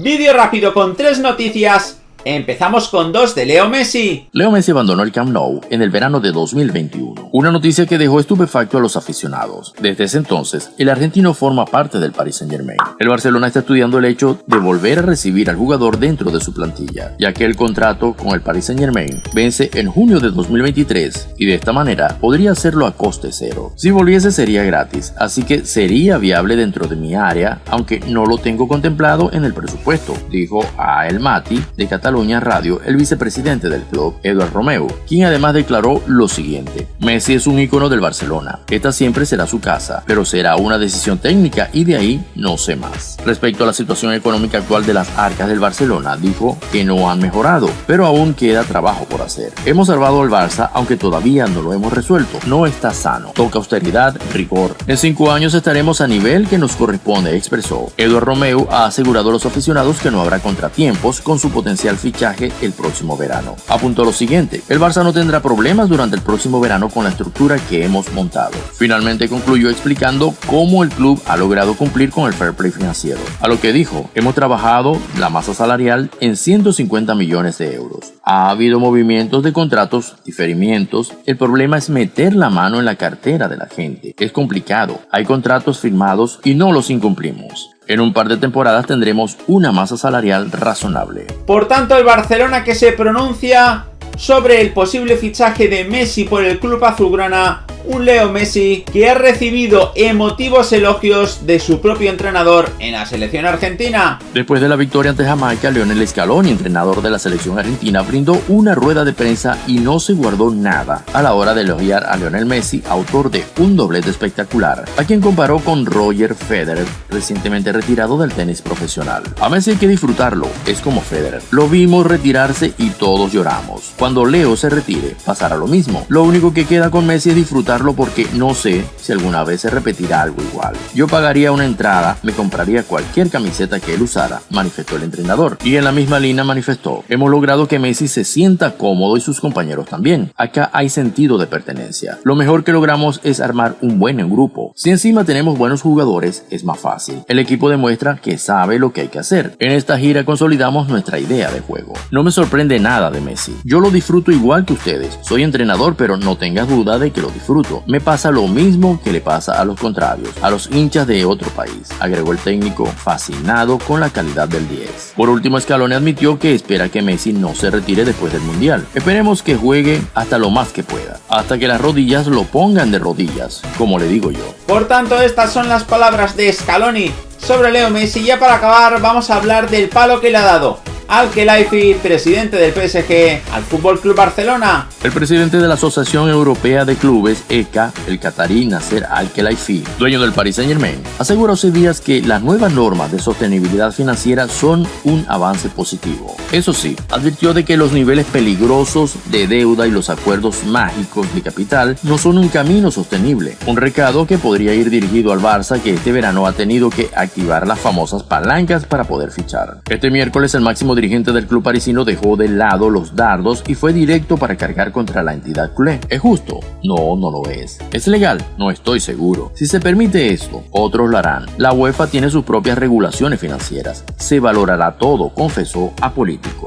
Vídeo rápido con tres noticias Empezamos con dos de Leo Messi. Leo Messi abandonó el Camp Nou en el verano de 2021, una noticia que dejó estupefacto a los aficionados. Desde ese entonces, el argentino forma parte del Paris Saint Germain. El Barcelona está estudiando el hecho de volver a recibir al jugador dentro de su plantilla, ya que el contrato con el Paris Saint Germain vence en junio de 2023 y de esta manera podría hacerlo a coste cero. Si volviese sería gratis, así que sería viable dentro de mi área, aunque no lo tengo contemplado en el presupuesto, dijo a El Mati de Cataluña Radio el vicepresidente del club, Eduard Romeu, quien además declaró lo siguiente. Messi es un ícono del Barcelona. Esta siempre será su casa, pero será una decisión técnica y de ahí no sé más. Respecto a la situación económica actual de las arcas del Barcelona, dijo que no han mejorado, pero aún queda trabajo por hacer. Hemos salvado al Barça, aunque todavía no lo hemos resuelto. No está sano. Toca austeridad, rigor. En cinco años estaremos a nivel que nos corresponde, expresó. Eduard Romeu ha asegurado a los aficionados que no habrá contratiempos con su potencial fichaje el próximo verano. Apuntó lo siguiente, el Barça no tendrá problemas durante el próximo verano la estructura que hemos montado. Finalmente concluyó explicando cómo el club ha logrado cumplir con el fair play financiero. A lo que dijo, hemos trabajado la masa salarial en 150 millones de euros. Ha habido movimientos de contratos, diferimientos. El problema es meter la mano en la cartera de la gente. Es complicado. Hay contratos firmados y no los incumplimos. En un par de temporadas tendremos una masa salarial razonable. Por tanto, el Barcelona que se pronuncia sobre el posible fichaje de Messi por el club azulgrana un Leo Messi que ha recibido emotivos elogios de su propio entrenador en la selección argentina. Después de la victoria ante Jamaica, Leonel Scaloni, entrenador de la selección argentina, brindó una rueda de prensa y no se guardó nada a la hora de elogiar a Lionel Messi, autor de un doblete espectacular, a quien comparó con Roger Federer, recientemente retirado del tenis profesional. A Messi hay que disfrutarlo, es como Federer. Lo vimos retirarse y todos lloramos. Cuando Leo se retire, pasará lo mismo. Lo único que queda con Messi es disfrutar porque no sé si alguna vez se repetirá algo igual. Yo pagaría una entrada, me compraría cualquier camiseta que él usara, manifestó el entrenador. Y en la misma línea manifestó, hemos logrado que Messi se sienta cómodo y sus compañeros también. Acá hay sentido de pertenencia. Lo mejor que logramos es armar un buen grupo. Si encima tenemos buenos jugadores, es más fácil. El equipo demuestra que sabe lo que hay que hacer. En esta gira consolidamos nuestra idea de juego. No me sorprende nada de Messi. Yo lo disfruto igual que ustedes. Soy entrenador, pero no tengas duda de que lo disfruto. Me pasa lo mismo que le pasa a los contrarios, a los hinchas de otro país, agregó el técnico, fascinado con la calidad del 10. Por último, Scaloni admitió que espera que Messi no se retire después del Mundial. Esperemos que juegue hasta lo más que pueda, hasta que las rodillas lo pongan de rodillas, como le digo yo. Por tanto, estas son las palabras de Scaloni sobre Leo Messi. Ya para acabar, vamos a hablar del palo que le ha dado Al-Khelaifi, presidente del PSG, al Fútbol Club Barcelona. El presidente de la Asociación Europea de Clubes, ECA, el catarí Nasser Al-Khelaifi, dueño del Paris Saint-Germain, aseguró hace días que las nuevas normas de sostenibilidad financiera son un avance positivo. Eso sí, advirtió de que los niveles peligrosos de deuda y los acuerdos mágicos de capital no son un camino sostenible, un recado que podría ir dirigido al Barça que este verano ha tenido que activar las famosas palancas para poder fichar. Este miércoles el máximo dirigente del club parisino dejó de lado los dardos y fue directo para cargar contra la entidad culé. ¿Es justo? No, no lo es. ¿Es legal? No estoy seguro. Si se permite esto, otros lo harán. La UEFA tiene sus propias regulaciones financieras. Se valorará todo, confesó a político.